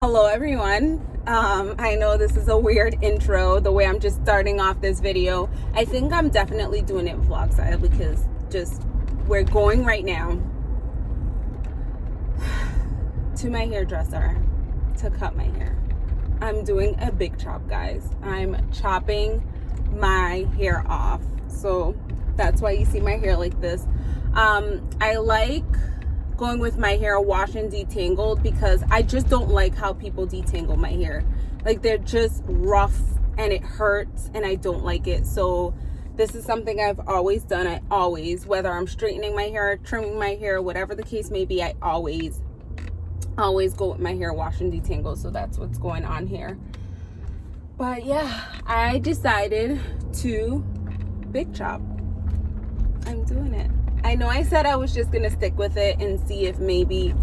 Hello everyone. Um, I know this is a weird intro, the way I'm just starting off this video. I think I'm definitely doing it vlog style because just we're going right now to my hairdresser to cut my hair. I'm doing a big chop guys. I'm chopping my hair off. So that's why you see my hair like this. Um, I like going with my hair wash and detangled because I just don't like how people detangle my hair. Like they're just rough and it hurts and I don't like it. So this is something I've always done. I always, whether I'm straightening my hair, trimming my hair, whatever the case may be, I always, always go with my hair wash and detangle. So that's what's going on here. But yeah, I decided to big chop. I'm doing it. I know I said I was just gonna stick with it and see if maybe,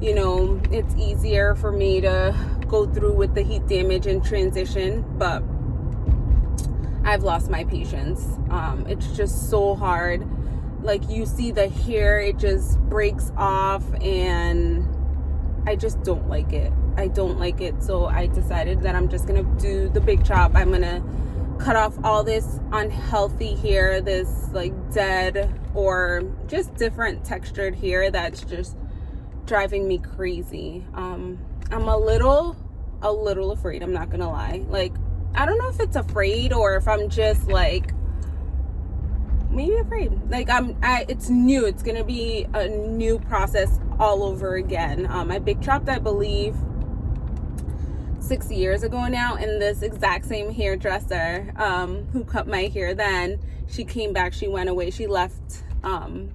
you know, it's easier for me to go through with the heat damage and transition, but I've lost my patience. Um, it's just so hard. Like you see the hair, it just breaks off and I just don't like it. I don't like it. So I decided that I'm just gonna do the big chop. I'm gonna cut off all this unhealthy hair, this like dead or just different textured hair that's just driving me crazy. Um, I'm a little, a little afraid, I'm not gonna lie. Like, I don't know if it's afraid or if I'm just like, maybe afraid. Like I'm, I, it's new. It's gonna be a new process all over again. Um, I big chopped, I believe, six years ago now and this exact same hairdresser um, who cut my hair then she came back she went away she left um,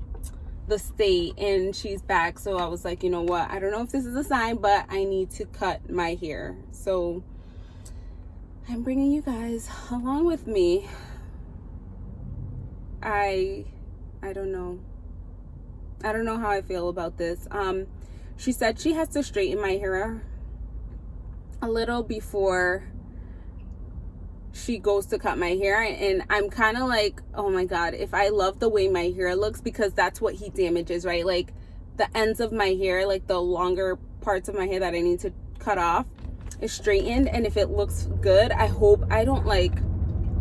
the state and she's back. So I was like you know what? I don't know if this is a sign but I need to cut my hair. So I'm bringing you guys along with me. I I don't know. I don't know how I feel about this. Um she said she has to straighten my hair a little before she goes to cut my hair and I'm kind of like oh my god if I love the way my hair looks because that's what heat damages right? Like the ends of my hair like the longer parts of my hair that I need to cut off is straightened and if it looks good I hope I don't like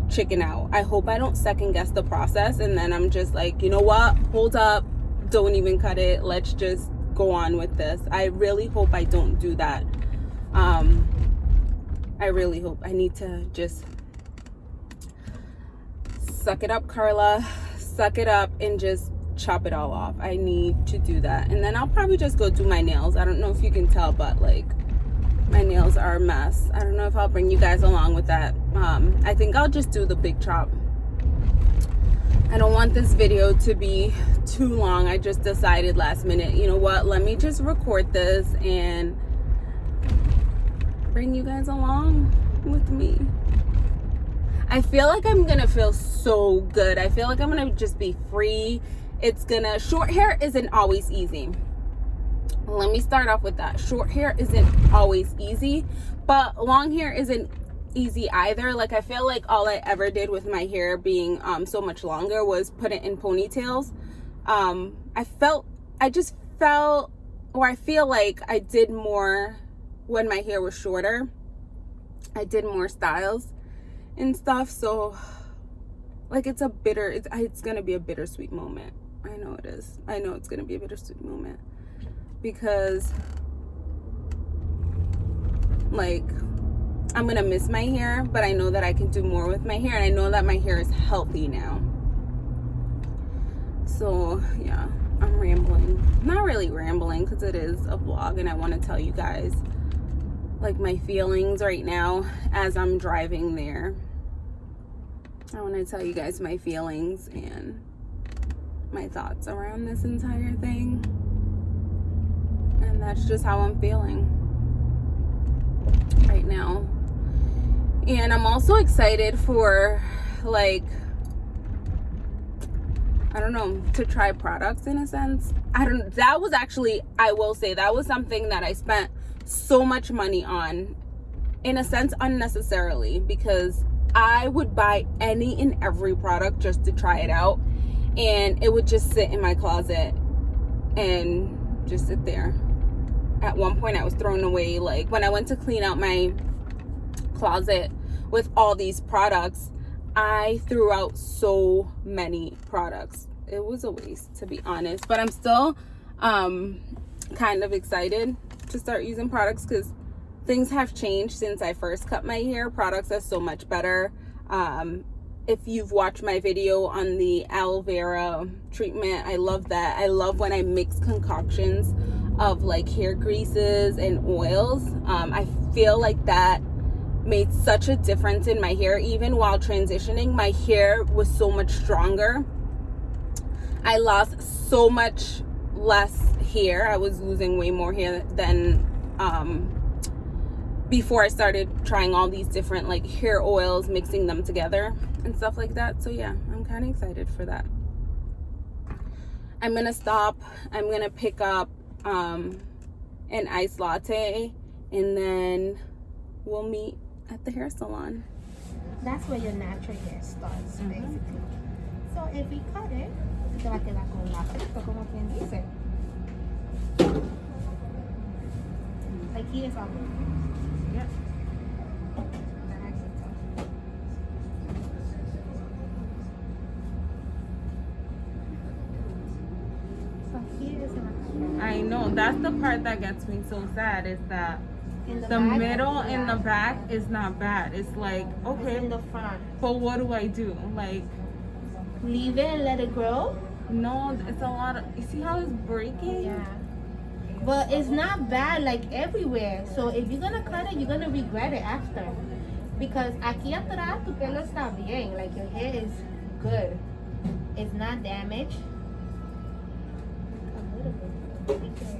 chicken out. I hope I don't second guess the process and then I'm just like you know what? Hold up. Don't even cut it. Let's just go on with this. I really hope I don't do that um i really hope i need to just suck it up carla. Suck it up and just chop it all off. I need to do that. And then i'll probably just go do my nails. I don't know if you can tell but like my nails are a mess. I don't know if i'll bring you guys along with that. Um i think i'll just do the big chop. I don't want this video to be too long. I just decided last minute, you know what, let me just record this and bring you guys along with me. I feel like I'm gonna feel so good. I feel like I'm gonna just be free. It's gonna, short hair isn't always easy. Let me start off with that. Short hair isn't always easy, but long hair isn't easy either. Like I feel like all I ever did with my hair being um, so much longer was put it in ponytails. Um, I felt, I just felt, or I feel like I did more when my hair was shorter i did more styles and stuff. So like it's a bitter it's, it's gonna be a bittersweet moment. I know it is. I know it's gonna be a bittersweet moment because like i'm gonna miss my hair but i know that i can do more with my hair and i know that my hair is healthy now. So yeah i'm rambling. Not really rambling because it is a vlog and i want to tell you guys like my feelings right now as I'm driving there. I want to tell you guys my feelings and my thoughts around this entire thing. And that's just how I'm feeling right now. And I'm also excited for like I don't know, to try products in a sense. I don't that was actually I will say that was something that I spent so much money on in a sense unnecessarily because I would buy any and every product just to try it out and it would just sit in my closet and just sit there at one point I was thrown away like when I went to clean out my closet with all these products, I threw out so many products. It was a waste to be honest, but I'm still um kind of excited to start using products because things have changed since I first cut my hair. Products are so much better. Um, if you've watched my video on the aloe vera treatment, I love that. I love when I mix concoctions of like hair greases and oils. Um, I feel like that made such a difference in my hair. Even while transitioning, my hair was so much stronger. I lost so much less hair. I was losing way more hair than um, before I started trying all these different like hair oils, mixing them together and stuff like that. So yeah, I'm kind of excited for that. I'm gonna stop. I'm gonna pick up um, an iced latte and then we'll meet at the hair salon. That's where your natural hair starts, mm -hmm. basically. So if we cut it, te va a quedar con la como quien dice. Aquí es algo. Yep. I know that's the part that gets me so sad is that the, the middle and the back is not bad. It's like okay, it's in the front. But what do I do? Like leave it and let it grow? No, it's a lot of. You see how it's breaking? Yeah. But it's not bad like everywhere. So if you're gonna cut it, you're gonna regret it after. Because aquí atrás tu pelo está bien. Like your hair is good. It's not damaged. A little bit.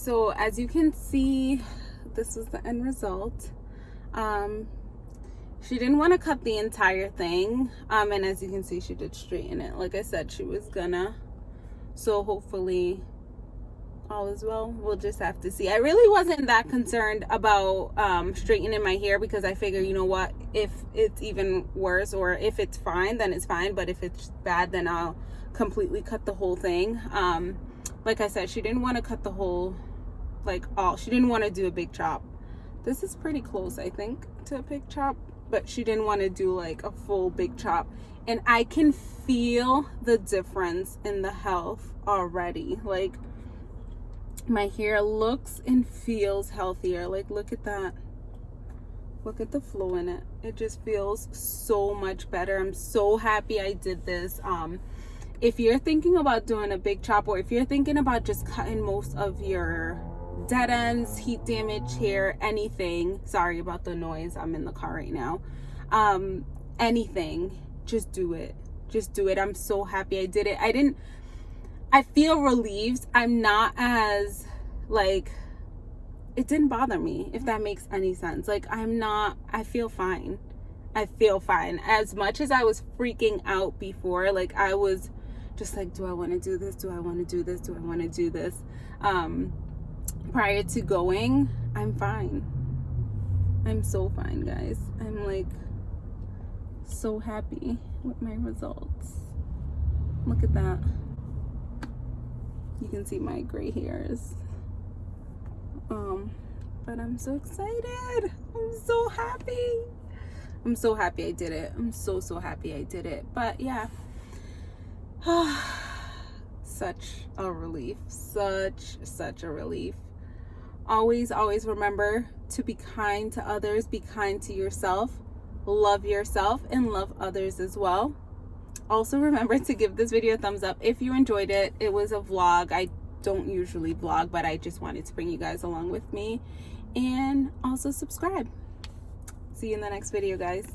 so as you can see this was the end result. Um she didn't want to cut the entire thing um and as you can see she did straighten it. Like i said she was gonna. So hopefully all is well. We'll just have to see. I really wasn't that concerned about um straightening my hair because i figure you know what if it's even worse or if it's fine then it's fine. But if it's bad then i'll completely cut the whole thing. Um like I said, she didn't want to cut the whole, like all, she didn't want to do a big chop. This is pretty close, I think, to a big chop, but she didn't want to do like a full big chop. And I can feel the difference in the health already. Like my hair looks and feels healthier. Like look at that. Look at the flow in it. It just feels so much better. I'm so happy I did this. Um, if you're thinking about doing a big chop or if you're thinking about just cutting most of your dead ends heat damage hair anything. Sorry about the noise. I'm in the car right now. Um anything. Just do it. Just do it. I'm so happy i did it. I didn't i feel relieved. I'm not as like it didn't bother me if that makes any sense. Like i'm not i feel fine. I feel fine. As much as i was freaking out before like i was just like do i want to do this? Do i want to do this? Do i want to do this? Um prior to going i'm fine i'm so fine guys i'm like so happy with my results. Look at that. You can see my gray hairs. Um, but I'm so excited. I'm so happy. I'm so happy I did it. I'm so, so happy I did it. But yeah. such a relief. Such, such a relief. Always, always remember to be kind to others, be kind to yourself, love yourself, and love others as well. Also, remember to give this video a thumbs up if you enjoyed it. It was a vlog. I don't usually vlog, but I just wanted to bring you guys along with me. And also subscribe. See you in the next video, guys.